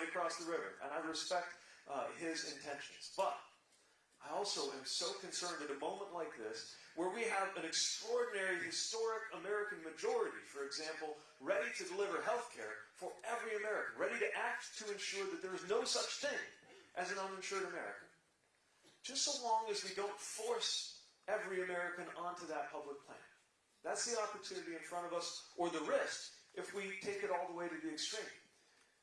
right across the river, and I respect uh, his intentions. But I also am so concerned at a moment like this, where we have an extraordinary historic American majority, for example, ready to deliver health care for every American, ready to act to ensure that there is no such thing as an uninsured American. Just so long as we don't force every American onto that public plan. That's the opportunity in front of us, or the risk, if we take it all the way to the extreme.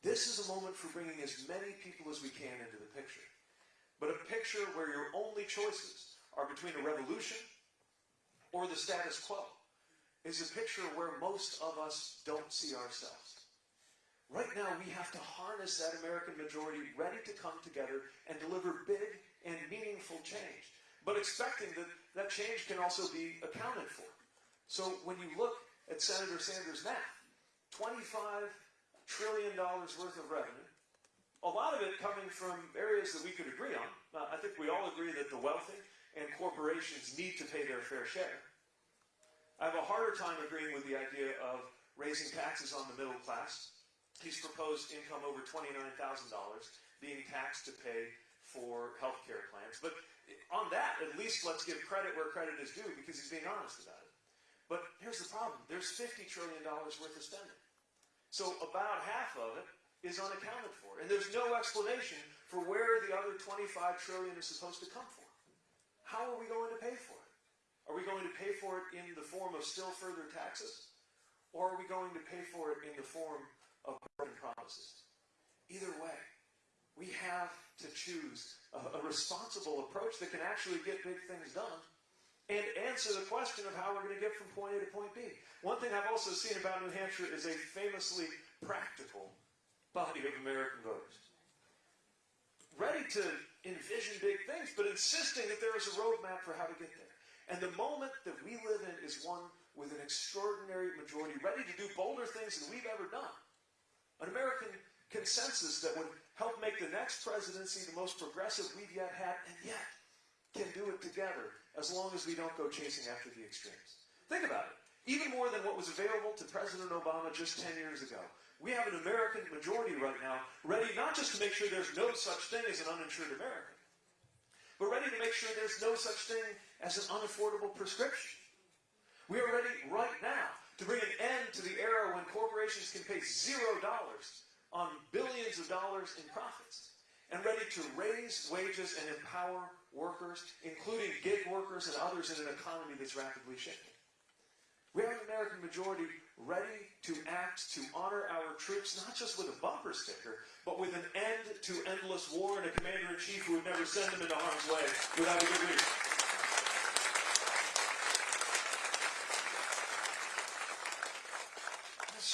This is a moment for bringing as many people as we can into the picture. But a picture where your only choices are between a revolution or the status quo is a picture where most of us don't see ourselves. Right now, we have to harness that American majority ready to come together and deliver big and meaningful change, but expecting that that change can also be accounted for. So when you look at Senator Sanders' math, $25 trillion dollars worth of revenue, a lot of it coming from areas that we could agree on. I think we all agree that the wealthy and corporations need to pay their fair share. I have a harder time agreeing with the idea of raising taxes on the middle class. He's proposed income over $29,000 being taxed to pay for health care plans. But on that, at least let's give credit where credit is due because he's being honest about it. But here's the problem. There's $50 trillion worth of spending. So about half of it is unaccounted for. And there's no explanation for where the other 25 trillion is supposed to come from. How are we going to pay for it? Are we going to pay for it in the form of still further taxes? Or are we going to pay for it in the form of broken promises? Either way, we have to choose a, a responsible approach that can actually get big things done and answer the question of how we're going to get from point A to point B. One thing I've also seen about New Hampshire is a famously practical body of American voters. Ready to envision big things, but insisting that there is a roadmap for how to get there. And the moment that we live in is one with an extraordinary majority, ready to do bolder things than we've ever done. An American consensus that would help make the next presidency the most progressive we've yet had, and yet can do it together as long as we don't go chasing after the extremes. Think about it. Even more than what was available to President Obama just 10 years ago. We have an American majority right now ready not just to make sure there's no such thing as an uninsured American, but ready to make sure there's no such thing as an unaffordable prescription. We are ready right now to bring an end to the era when corporations can pay zero dollars on billions of dollars in profits and ready to raise wages and empower workers, including gig workers and others in an economy that's rapidly shifting. We have an American majority ready to act to honor our troops, not just with a bumper sticker, but with an end to endless war and a commander-in-chief who would never send them into harm's way without a good reason.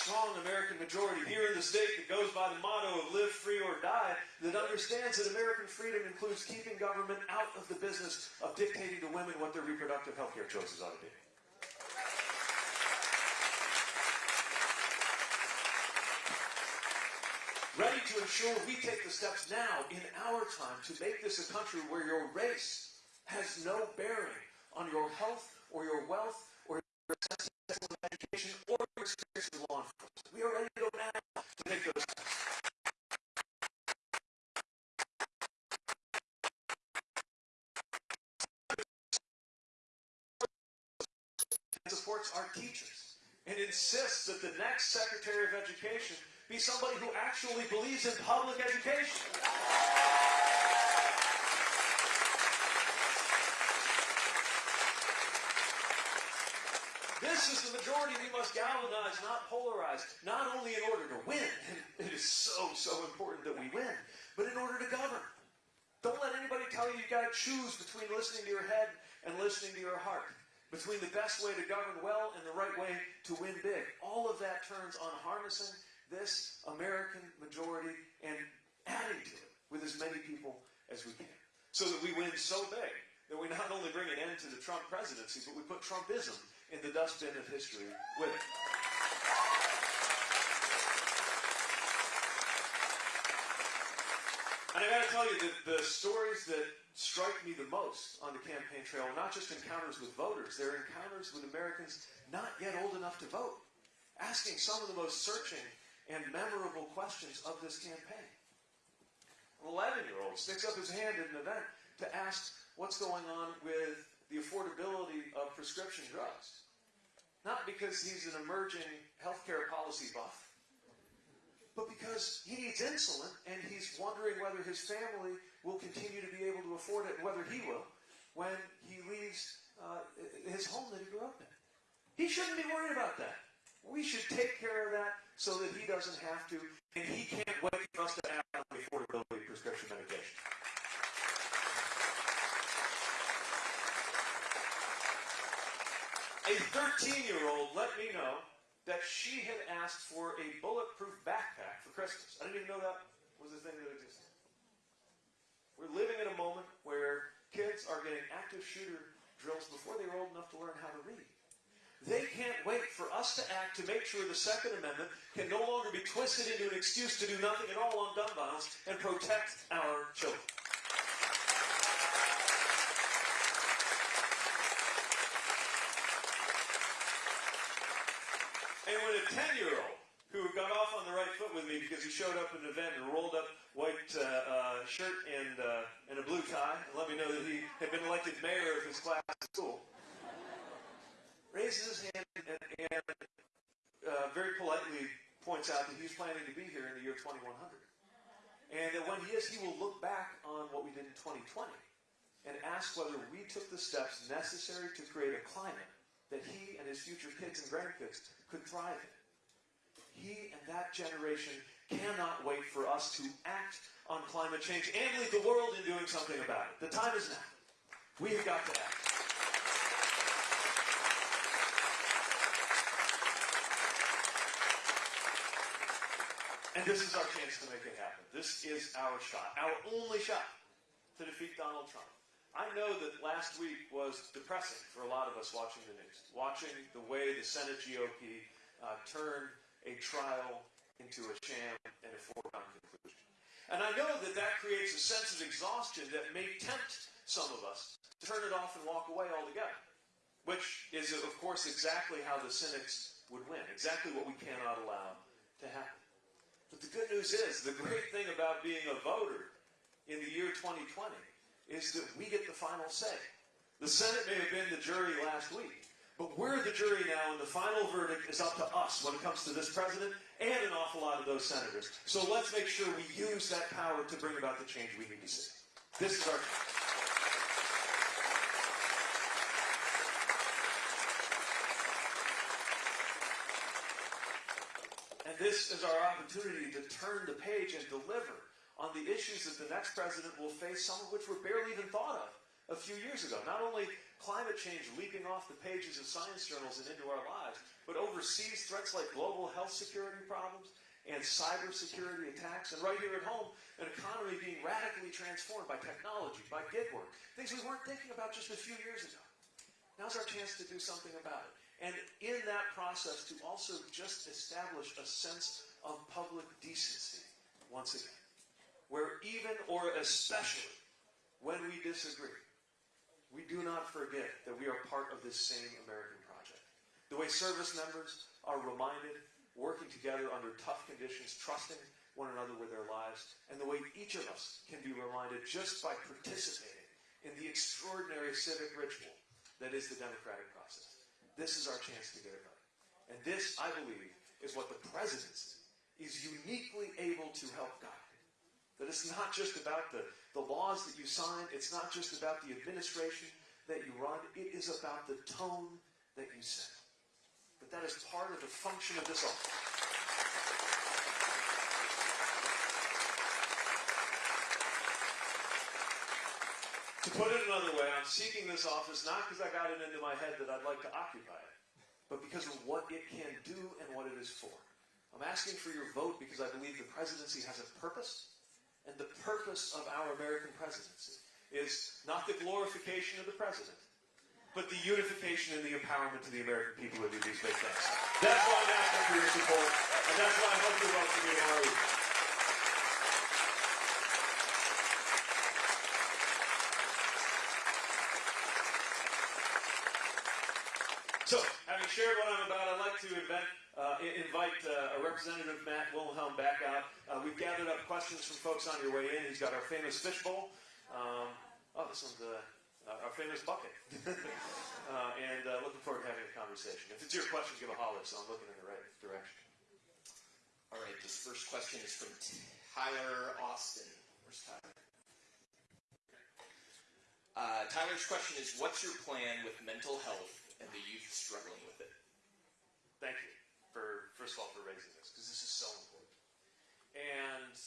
Strong American majority here in the state that goes by the motto of live free or die, that understands that American freedom includes keeping government out of the business of dictating to women what their reproductive health care choices ought to be. Ready to ensure we take the steps now in our time to make this a country where your race has no bearing on your health or your wealth supports our teachers and insists that the next Secretary of Education be somebody who actually believes in public education. This is the majority we must galvanize, not polarize, not only in order to win, it is so, so important that we win, but in order to govern. Don't let anybody tell you you've got to choose between listening to your head and listening to your heart, between the best way to govern well and the right way to win big. All of that turns on harnessing this American majority and adding to it with as many people as we can. So that we win so big that we not only bring an end to the Trump presidency, but we put Trumpism in the dustbin of history with it. And I gotta tell you that the stories that strike me the most on the campaign trail are not just encounters with voters, they're encounters with Americans not yet old enough to vote, asking some of the most searching and memorable questions of this campaign. an 11 year old sticks up his hand at an event to ask what's going on with the affordability of prescription drugs. Not because he's an emerging healthcare policy buff, but because he needs insulin and he's wondering whether his family will continue to be able to afford it whether he will when he leaves uh, his home that he grew up in. He shouldn't be worried about that. We should take care of that so that he doesn't have to, and he can't wait for us to act on the affordability prescription medication. A 13 year old let me know that she had asked for a bulletproof backpack for Christmas. I didn't even know that was a thing that existed. We're living in a moment where kids are getting active shooter drills before they're old enough to learn how to read. They can't wait for us to act to make sure the Second Amendment can no longer be twisted into an excuse to do nothing at all on gun violence and protect our children. And when a 10 year old who got off with me because he showed up at an event in a rolled up white uh, uh, shirt and, uh, and a blue tie and let me know that he had been elected mayor of his class at school, raises his hand and, and uh, very politely points out that he's planning to be here in the year 2100. And that when he is, he will look back on what we did in 2020 and ask whether we took the steps necessary to create a climate that he and his future kids and grandkids could thrive in. He and that generation cannot wait for us to act on climate change and lead the world in doing something about it. The time is now. We have got to act. And this is our chance to make it happen. This is our shot, our only shot to defeat Donald Trump. I know that last week was depressing for a lot of us watching the news, watching the way the Senate GOP uh, turned a trial into a sham and a foregone conclusion. And I know that that creates a sense of exhaustion that may tempt some of us to turn it off and walk away altogether, which is, of course, exactly how the cynics would win, exactly what we cannot allow to happen. But the good news is, the great thing about being a voter in the year 2020 is that we get the final say. The Senate may have been the jury last week, but we're the jury now, and the final verdict is up to us when it comes to this president and an awful lot of those senators. So let's make sure we use that power to bring about the change we need to see. This is our. And this is our opportunity to turn the page and deliver on the issues that the next president will face, some of which were barely even thought of a few years ago. Not only climate change leaping off the pages of science journals and into our lives, but overseas threats like global health security problems and cybersecurity attacks, and right here at home, an economy being radically transformed by technology, by gig work, things we weren't thinking about just a few years ago. Now's our chance to do something about it. And in that process, to also just establish a sense of public decency once again where even or especially when we disagree, we do not forget that we are part of this same American project. The way service members are reminded, working together under tough conditions, trusting one another with their lives, and the way each of us can be reminded just by participating in the extraordinary civic ritual that is the democratic process. This is our chance to get it right. And this, I believe, is what the presidency is uniquely able to help guide. That it's not just about the, the laws that you sign, it's not just about the administration that you run, it is about the tone that you set. But that is part of the function of this office. To put it another way, I'm seeking this office not because I got it into my head that I'd like to occupy it, but because of what it can do and what it is for. I'm asking for your vote because I believe the presidency has a purpose and the purpose of our American presidency is not the glorification of the president, but the unification and the empowerment of the American people to do these big things. That's why I'm asking for your support, and that's why I hope you vote for me tomorrow So, having shared what I'm about, I'd like to invent uh, invite uh, a representative, Matt Wilhelm, back out. Uh, we've gathered up questions from folks on your way in. He's got our famous fishbowl. Um, oh, this one's uh, uh, our famous bucket. uh, and uh, looking forward to having a conversation. If it's your question, give a holler, so I'm looking in the right direction. All right, this first question is from Tyler Austin. Where's Tyler? Uh, Tyler's question is What's your plan with mental health and the youth struggling with it? Thank you for, first of all, for raising this, because this is so important. And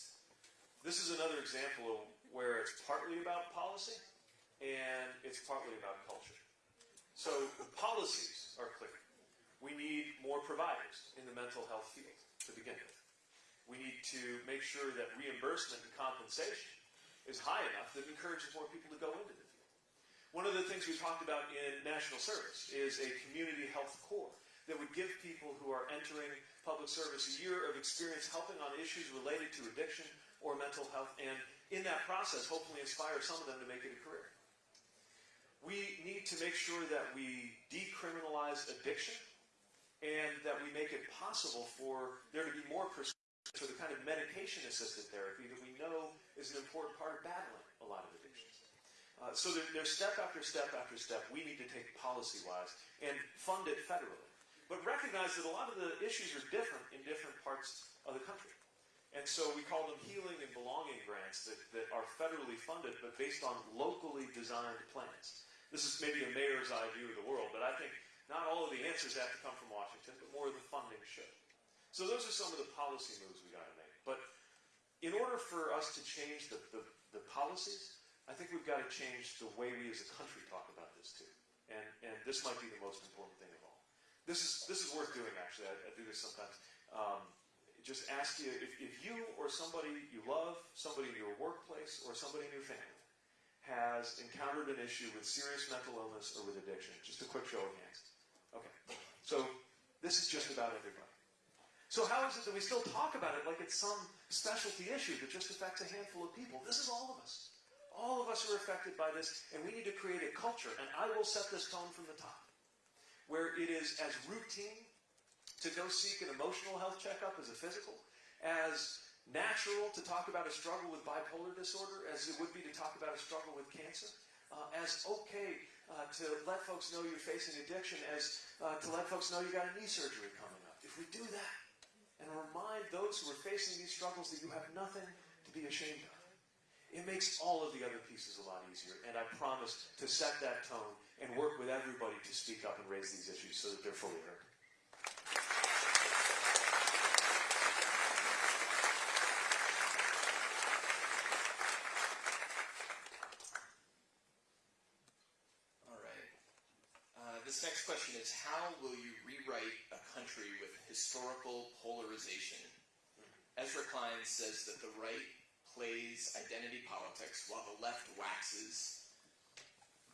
this is another example of where it's partly about policy and it's partly about culture. So the policies are clear. We need more providers in the mental health field to begin with. We need to make sure that reimbursement and compensation is high enough that encourages more people to go into the field. One of the things we talked about in national service is a community health corps that would give people who are entering public service a year of experience helping on issues related to addiction or mental health, and in that process, hopefully inspire some of them to make it a career. We need to make sure that we decriminalize addiction and that we make it possible for there to be more prescription for the kind of medication assisted therapy that we know is an important part of battling a lot of addictions. Uh, so there, there's step after step after step we need to take policy wise and fund it federally. But recognize that a lot of the issues are different in different parts of the country. And so we call them healing and belonging grants that, that are federally funded but based on locally designed plans. This is maybe a mayor's eye view of the world, but I think not all of the answers have to come from Washington, but more of the funding should. So those are some of the policy moves we got to make. But in order for us to change the, the, the policies, I think we've got to change the way we as a country talk about this too. And, and this might be the most important thing of all. This is, this is worth doing, actually. I, I do this sometimes. Um, just ask you if, if you or somebody you love, somebody in your workplace, or somebody in your family has encountered an issue with serious mental illness or with addiction. Just a quick show of hands. Okay. So this is just about everybody. So how is it that we still talk about it like it's some specialty issue that just affects a handful of people? This is all of us. All of us are affected by this, and we need to create a culture, and I will set this tone from the top, where it is as routine to go seek an emotional health checkup as a physical, as natural to talk about a struggle with bipolar disorder as it would be to talk about a struggle with cancer, uh, as okay uh, to let folks know you're facing addiction, as uh, to let folks know you got a knee surgery coming up. If we do that and remind those who are facing these struggles that you have nothing to be ashamed of, it makes all of the other pieces a lot easier. And I promise to set that tone and work with everybody to speak up and raise these issues so that they're fully heard. All right. Uh, this next question is How will you rewrite a country with historical polarization? Ezra Klein says that the right plays identity politics while the left waxes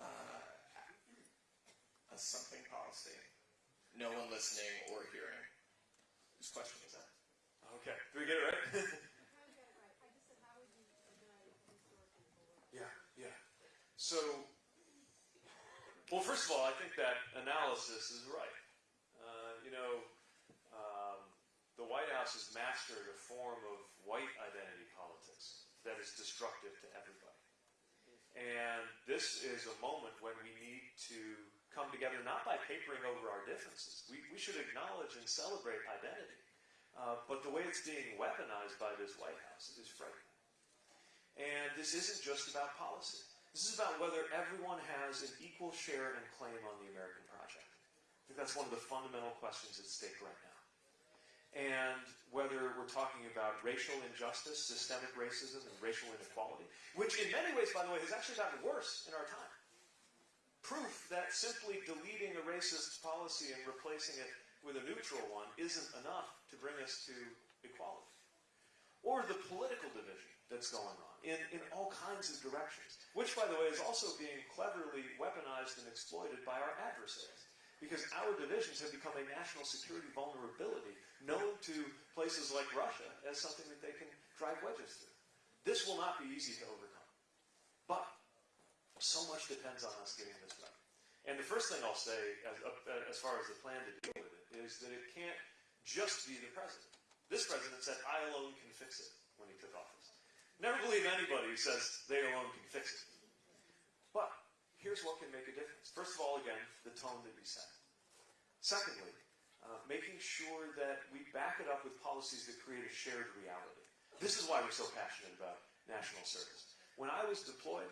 uh, a something policy. No one listening or hearing. Whose question is that? Okay. Did we get it right? yeah, yeah. So, well, first of all, I think that analysis is right. Uh, you know, um, the White House has mastered a form of white identity that is destructive to everybody. And this is a moment when we need to come together not by papering over our differences. We, we should acknowledge and celebrate identity. Uh, but the way it's being weaponized by this White House is frightening. And this isn't just about policy. This is about whether everyone has an equal share and claim on the American project. I think that's one of the fundamental questions at stake right now. And whether we're talking about racial injustice, systemic racism, and racial inequality, which in many ways, by the way, has actually gotten worse in our time. Proof that simply deleting a racist policy and replacing it with a neutral one isn't enough to bring us to equality. Or the political division that's going on in, in all kinds of directions, which, by the way, is also being cleverly weaponized and exploited by our adversaries. Because our divisions have become a national security vulnerability known to places like Russia as something that they can drive wedges through. This will not be easy to overcome. But so much depends on us getting this right. And the first thing I'll say, as, uh, as far as the plan to deal with it, is that it can't just be the president. This president said, I alone can fix it when he took office. Never believe anybody who says they alone can fix it. But here's what can make a difference. First of all, again, the tone that we set. Secondly, uh, making sure that we back it up with policies that create a shared reality. This is why we're so passionate about national service. When I was deployed,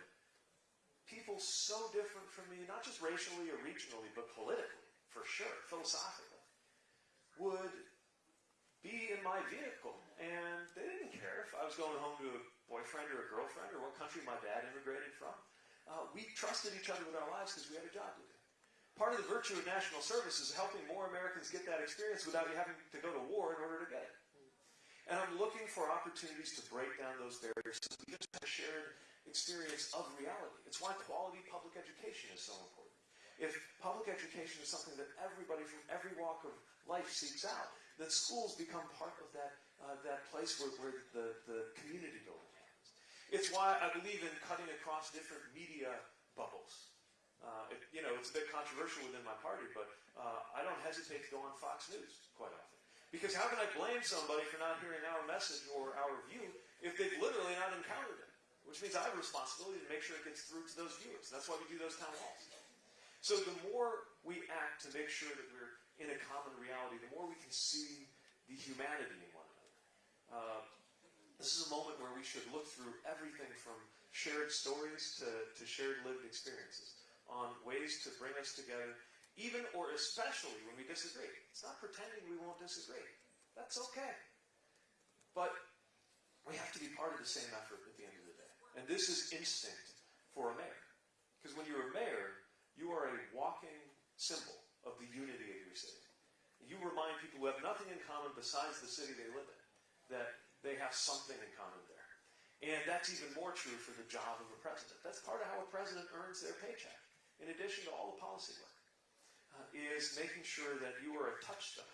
people so different from me, not just racially or regionally, but politically, for sure, philosophically, would be in my vehicle. And they didn't care if I was going home to a boyfriend or a girlfriend or what country my dad immigrated from. Uh, we trusted each other with our lives because we had a job to do. Part of the virtue of national service is helping more Americans get that experience without you having to go to war in order to get it. And I'm looking for opportunities to break down those barriers so we just have a shared experience of reality. It's why quality public education is so important. If public education is something that everybody from every walk of life seeks out, then schools become part of that, uh, that place where, where the, the community building happens. It's why I believe in cutting across different media bubbles. Uh, it, you know, it's a bit controversial within my party, but uh, I don't hesitate to go on Fox News quite often. Because how can I blame somebody for not hearing our message or our view if they've literally not encountered it? Which means I have a responsibility to make sure it gets through to those viewers. That's why we do those town halls. So the more we act to make sure that we're in a common reality, the more we can see the humanity in one another. Uh, this is a moment where we should look through everything from shared stories to, to shared lived experiences on ways to bring us together, even or especially when we disagree. It's not pretending we won't disagree. That's okay. But we have to be part of the same effort at the end of the day. And this is instinct for a mayor. Because when you're a mayor, you are a walking symbol of the unity of your city. You remind people who have nothing in common besides the city they live in that they have something in common there. And that's even more true for the job of a president. That's part of how a president earns their paycheck, in addition to all the policy work, uh, is making sure that you are a touchstone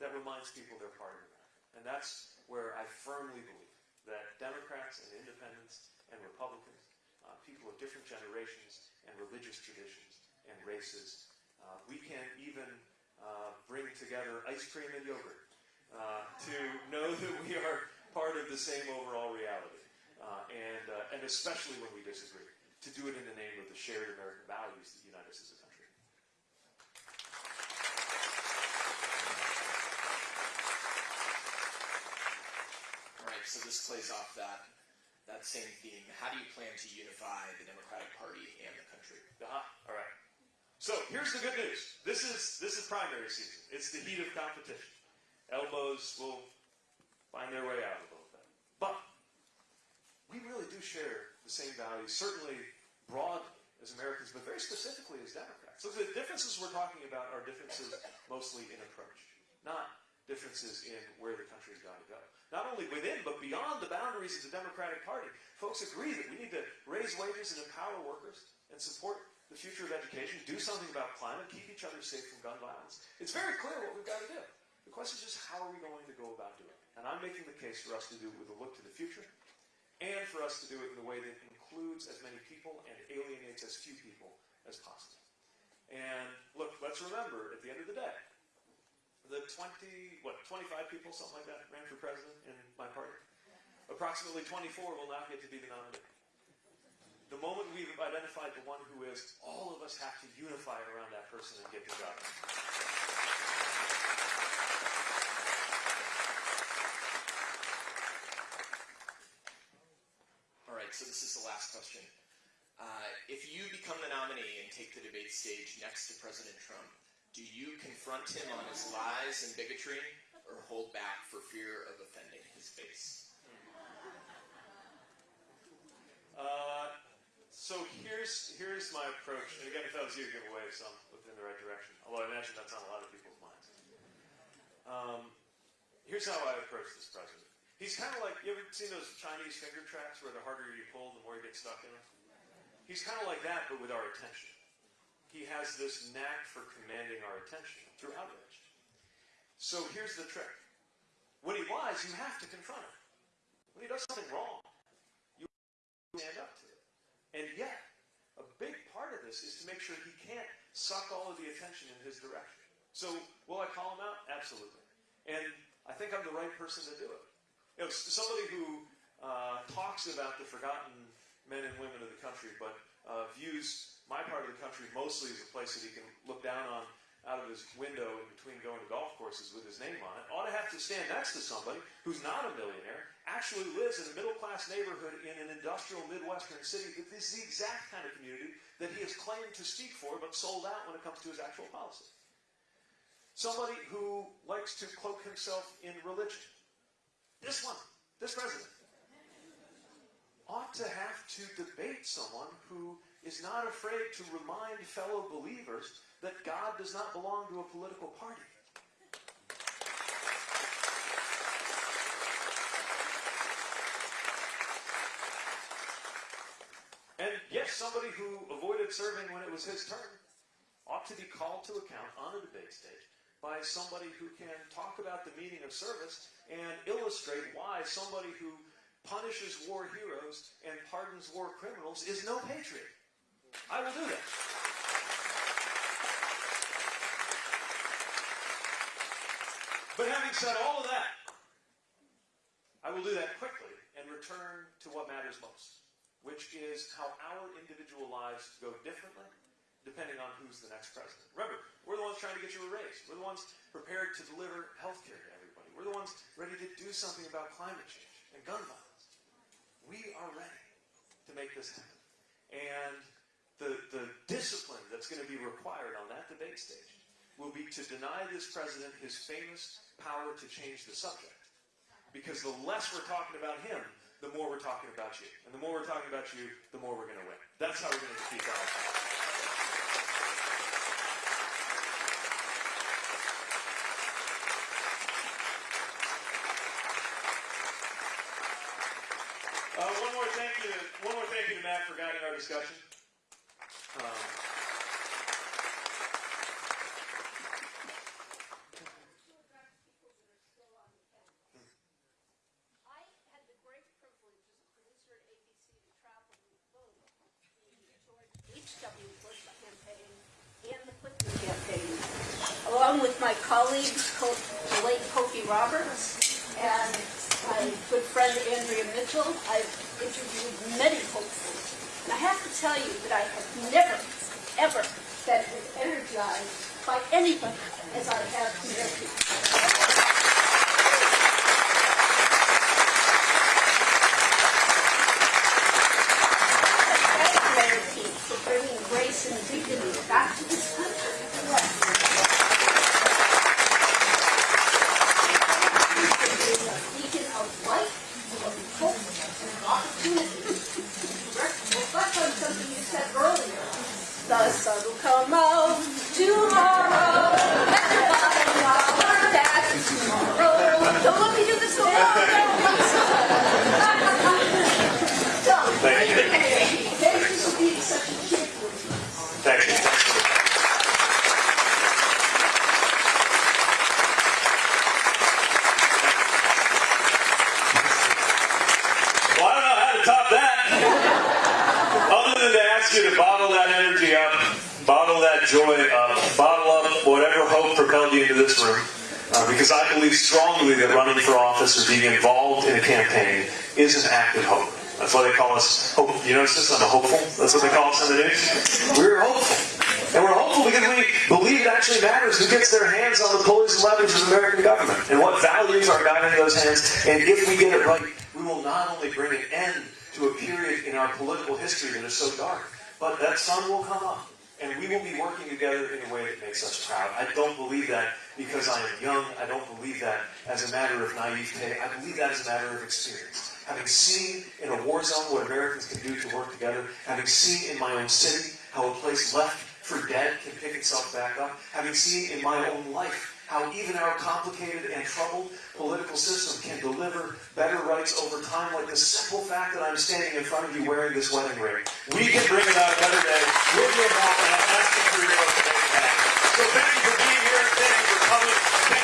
that reminds people they're part of America. And that's where I firmly believe that Democrats and independents and Republicans, uh, people of different generations and religious traditions and races, uh, we can even uh, bring together ice cream and yogurt uh, to know that we are part of the same overall reality. Uh, and, and especially when we disagree, to do it in the name of the shared American values that unite us as a country. All right, so this plays off that that same theme. How do you plan to unify the Democratic Party and the country? Uh-huh. All right. So here's the good news. This is this is primary season. It's the heat of competition. Elbows will find their way out a little bit. But we really do share the same values, certainly broadly as Americans, but very specifically as Democrats. So the differences we're talking about are differences mostly in approach, not differences in where the country's got to go. Not only within, but beyond the boundaries of the Democratic Party. Folks agree that we need to raise wages and empower workers and support the future of education, do something about climate, keep each other safe from gun violence. It's very clear what we've got to do. The question is just how are we going to go about doing it? And I'm making the case for us to do it with a look to the future and for us to do it in a way that includes as many people and alienates as few people as possible. And look, let's remember, at the end of the day, the 20, what, 25 people, something like that, ran for president in my party. Approximately 24 will not get to be the nominee. The moment we've identified the one who is, all of us have to unify around that person and get the job. All right, so this is the last question. Uh, if you become the nominee and take the debate stage next to President Trump, do you confront him on his lies and bigotry, or hold back for fear of offending his base? Uh, so here's here's my approach. And again, if that was you, give away some within the right direction. Although I imagine that's on a lot of people's minds. Um, here's how I approach this president. He's kind of like you ever seen those Chinese finger traps where the harder you pull, the more you get stuck in them. He's kind of like that, but with our attention. He has this knack for commanding our attention through outrage. So here's the trick. When he lies, you have to confront him. When he does something wrong, you stand up to it. And yet, a big part of this is to make sure he can't suck all of the attention in his direction. So, will I call him out? Absolutely. And I think I'm the right person to do it. You know, somebody who uh, talks about the forgotten men and women of the country, but uh, views my part of the country mostly as a place that he can look down on out of his window in between going to golf courses with his name on it, ought to have to stand next to somebody who's not a millionaire, actually lives in a middle class neighborhood in an industrial Midwestern city that this is the exact kind of community that he has claimed to speak for but sold out when it comes to his actual policy. Somebody who likes to cloak himself in religion. This one, this president, ought to have to debate someone who is not afraid to remind fellow believers that God does not belong to a political party. And yes, somebody who avoided serving when it was his turn ought to be called to account on a debate stage by somebody who can talk about the meaning of service and illustrate why somebody who punishes war heroes and pardons war criminals is no patriot. I will do that. But having said all of that, I will do that quickly and return to what matters most, which is how our individual lives go differently depending on who's the next president. Remember, we're the ones trying to get you a raise. We're the ones prepared to deliver health care to everybody. We're the ones ready to do something about climate change and gun violence. We are ready to make this happen. And the, the discipline that's going to be required on that debate stage will be to deny this president his famous power to change the subject. Because the less we're talking about him, the more we're talking about you. And the more we're talking about you, the more we're going to win. That's how we're going to defeat Donald Trump. Uh, one more thank you. To, one more thank you to Matt for guiding our discussion. Um, I had the great privilege as a producer at ABC to travel with both the George H.W. Bush campaign and the Clinton campaign, along with my colleagues, Co- the late Cokie Roberts and my good friend Andrea Mitchell. I've interviewed many hopefuls. And I have to tell you that I have never, ever been as energized by anybody as I have bringing grace and dignity because I believe strongly that running for office or being involved in a campaign is an act of hope. That's why they call us hope. You notice this? I'm a hopeful. That's what they call us in the news. We're hopeful. And we're hopeful because we believe it actually matters who gets their hands on the pulleys and levers of the American government and what values are guiding those hands. And if we get it right, we will not only bring an end to a period in our political history that is so dark, but that sun will come up. And we will be working together in a way that makes us proud. I don't believe that because I am young. I don't believe that as a matter of naivete. I believe that as a matter of experience. Having seen in a war zone what Americans can do to work together, having seen in my own city how a place left for dead can pick itself back up, having seen in my own life how even our complicated and troubled political system can deliver better rights over time, like the simple fact that I'm standing in front of you wearing this wedding ring. We can bring about a better day with your involved and I'm asking for your vote So thank you for being here. Thank you for coming.